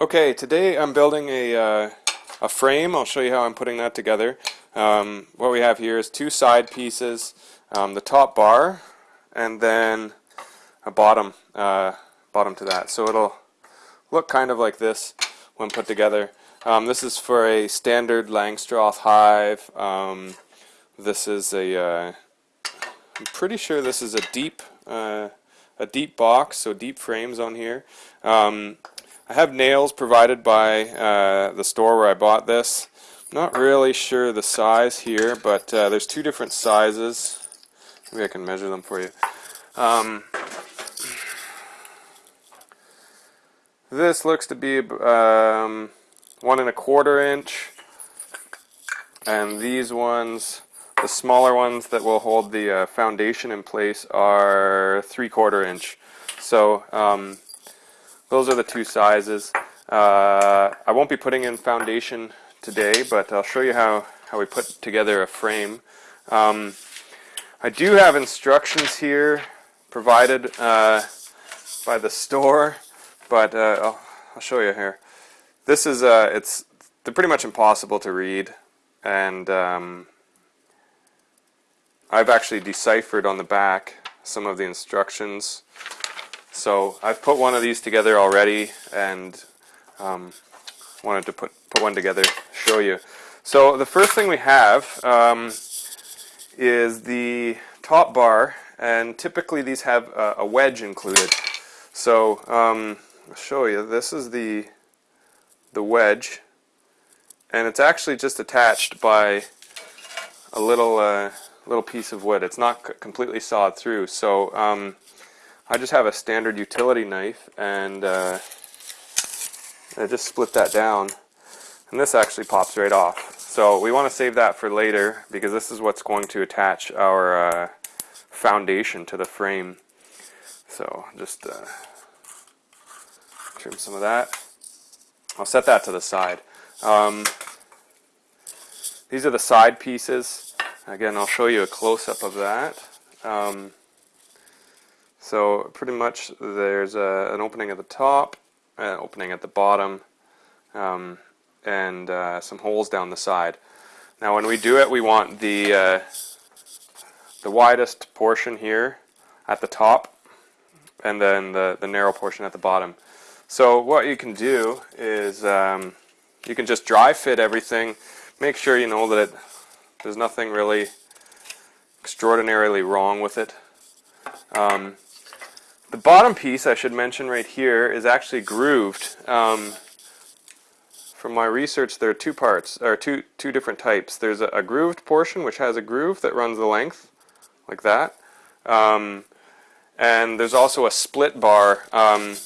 Okay, today I'm building a, uh, a frame. I'll show you how I'm putting that together. Um, what we have here is two side pieces, um, the top bar, and then a bottom, uh, bottom to that. So it'll look kind of like this when put together. Um, this is for a standard Langstroth hive. Um, this is a, uh, I'm pretty sure this is a deep, uh, a deep box, so deep frames on here. Um, I have nails provided by uh, the store where I bought this. Not really sure the size here, but uh, there's two different sizes. Maybe I can measure them for you. Um, this looks to be um, one and a quarter inch, and these ones, the smaller ones that will hold the uh, foundation in place, are three quarter inch. So um, those are the two sizes. Uh, I won't be putting in foundation today, but I'll show you how, how we put together a frame. Um, I do have instructions here provided uh, by the store, but uh, I'll, I'll, show you here. This is, uh, it's they're pretty much impossible to read, and um, I've actually deciphered on the back some of the instructions so I've put one of these together already and um, wanted to put, put one together, show you. So the first thing we have um, is the top bar and typically these have a, a wedge included. So um, I'll show you, this is the, the wedge and it's actually just attached by a little uh, little piece of wood. It's not completely sawed through. So um, I just have a standard utility knife and uh, I just split that down and this actually pops right off. So we want to save that for later because this is what's going to attach our uh, foundation to the frame. So just uh, trim some of that. I'll set that to the side. Um, these are the side pieces. Again, I'll show you a close-up of that. Um, so pretty much there's a, an opening at the top, an opening at the bottom, um, and uh, some holes down the side. Now when we do it, we want the, uh, the widest portion here at the top, and then the, the narrow portion at the bottom. So what you can do is um, you can just dry fit everything, make sure you know that it, there's nothing really extraordinarily wrong with it. Um, the bottom piece, I should mention right here, is actually grooved. Um, from my research, there are two parts, or two, two different types. There's a, a, grooved portion, which has a groove that runs the length, like that. Um, and there's also a split bar, um,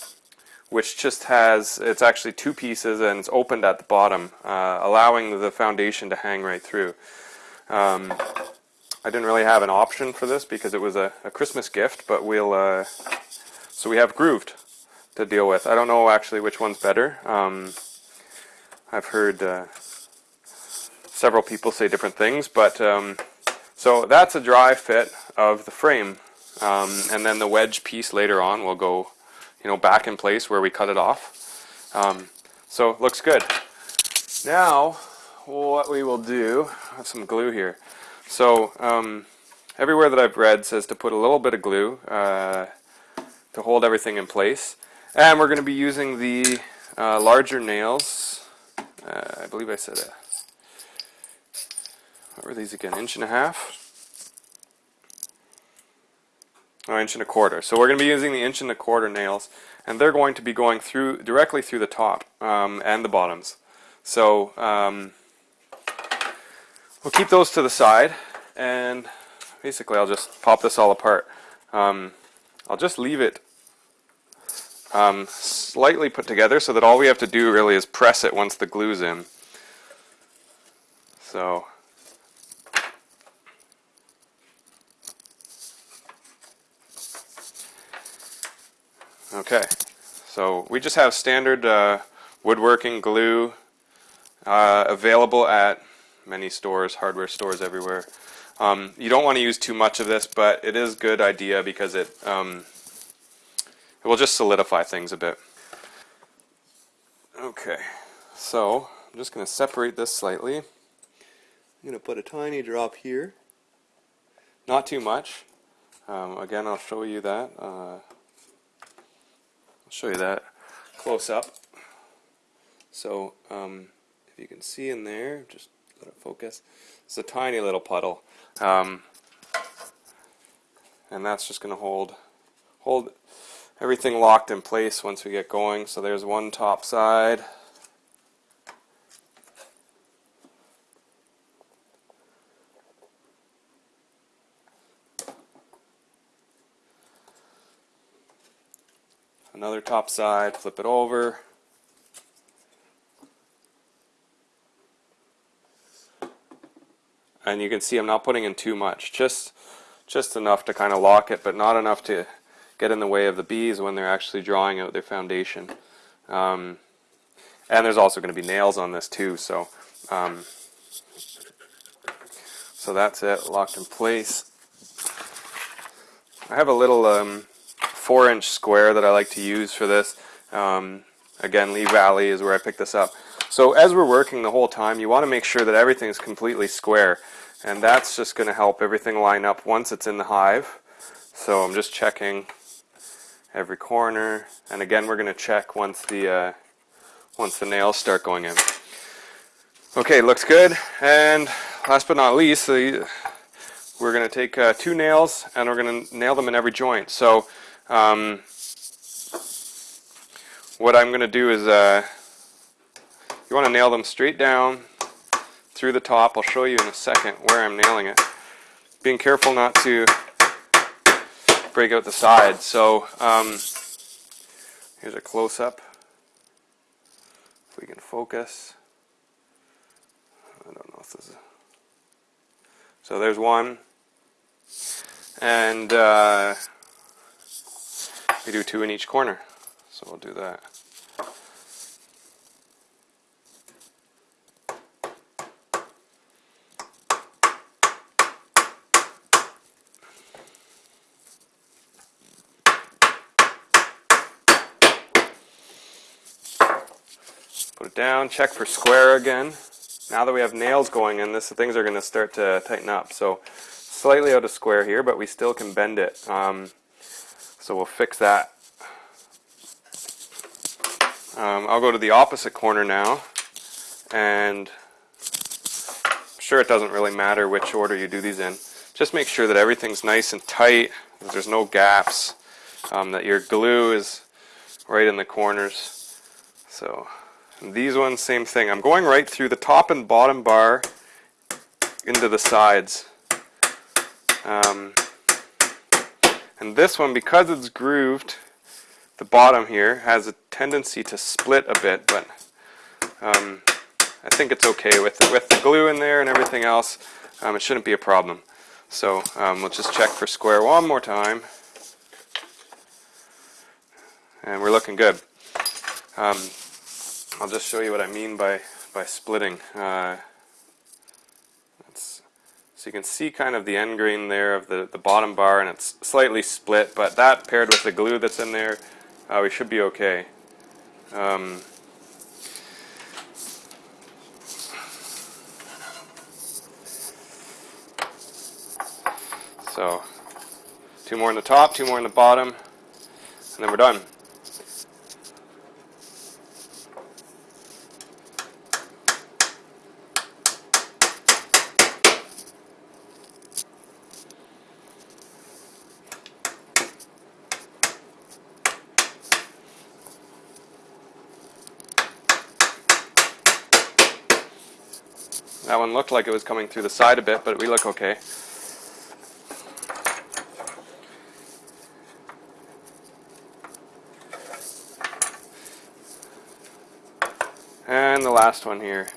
which just has, it's actually two pieces and it's opened at the bottom, uh, allowing the foundation to hang right through. I didn't really have an option for this because it was a, a Christmas gift, but we'll uh, so we have grooved to deal with. I don't know actually which one's better. Um, I've heard uh, several people say different things, but um, so that's a dry fit of the frame. Um, and then the wedge piece later on will go you know, back in place where we cut it off. Um, so looks good. Now, what we will do, I have some glue here. So um, everywhere that I've read says to put a little bit of glue. Uh, to hold everything in place. And we're going to be using the uh, larger nails. Uh, I believe I said it. What were these again? Inch and a half? Oh, inch and a quarter. So we're going to be using the inch and a quarter nails, and they're going to be going through directly through the top um, and the bottoms. So um, we'll keep those to the side, and basically I'll just pop this all apart. Um, I'll just leave it um, slightly put together so that all we have to do really is press it once the glue's in. So Okay, so we just have standard uh, woodworking glue uh, available at many stores, hardware stores everywhere. Um, you don't want to use too much of this, but it is a good idea because it, um, it will just solidify things a bit. Okay, so I'm just going to separate this slightly. I'm going to put a tiny drop here. Not too much. Um, again, I'll show you that. Uh, I'll show you that close up. So, um, if you can see in there, just let it focus. It's a tiny little puddle. Um, and that's just going to hold hold everything locked in place once we get going. So there's one top side. Another top side, flip it over. And you can see I'm not putting in too much, just just enough to kind of lock it, but not enough to get in the way of the bees when they're actually drawing out their foundation. Um, and there's also going to be nails on this too, so um, so that's it, locked in place. I have a little um, four inch square that I like to use for this. Um, again, Lee Valley is where I picked this up. So as we're working the whole time, you want to make sure that everything's completely square. And that's just going to help everything line up once it's in the hive. So I'm just checking every corner. And again, we're going to check once the uh, once the nails start going in. Okay, looks good. And last but not least, the, we're going to take uh, two nails and we're going to nail them in every joint. So um, what I'm going to do is uh, you want to nail them straight down through the top. I'll show you in a second where I'm nailing it. Being careful not to break out the sides. So um, here's a close-up. If we can focus. I don't know if this is... So there's one. And uh, we do two in each corner. So we'll do that. Put it down, check for square again. Now that we have nails going in, this things are going to start to tighten up. So slightly out of square here, but we still can bend it. Um, so we'll fix that. Um, I'll go to the opposite corner now, and I'm sure it doesn't really matter which order you do these in. Just make sure that everything's nice and tight, there's no gaps, um, that your glue is right in the corners. So these ones, same thing. I'm going right through the top and bottom bar into the sides. Um, and this one, because it's grooved, the bottom here has a tendency to split a bit, but um, I think it's okay with the, with the glue in there and everything else. Um, it shouldn't be a problem. So um, we'll just check for square one more time. And we're looking good. Um, I'll just show you what I mean by, by splitting. Uh, so you can see kind of the end grain there of the, the bottom bar and it's slightly split, but that paired with the glue that's in there, uh, we should be okay. Um, so two more in the top, two more in the bottom, and then we're done. That one looked like it was coming through the side a bit, but we look okay. And the last one here.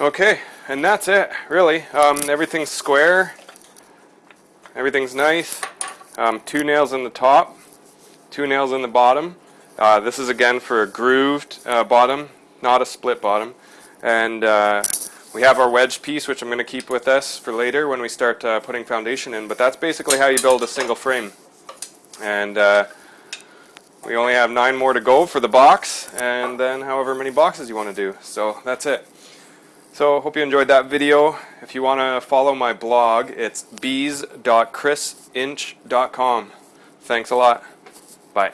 Okay, and that's it, really. Um, everything's square. Everything's nice. Um, two nails in the top, two nails in the bottom. Uh, this is again for a grooved uh, bottom, not a split bottom. And uh, we have our wedge piece, which I'm going to keep with us for later when we start uh, putting foundation in. But that's basically how you build a single frame. And uh, we only have nine more to go for the box, and then however many boxes you want to do. So that's it. So hope you enjoyed that video. If you want to follow my blog, it's bees.chrisinch.com. Thanks a lot. Bye.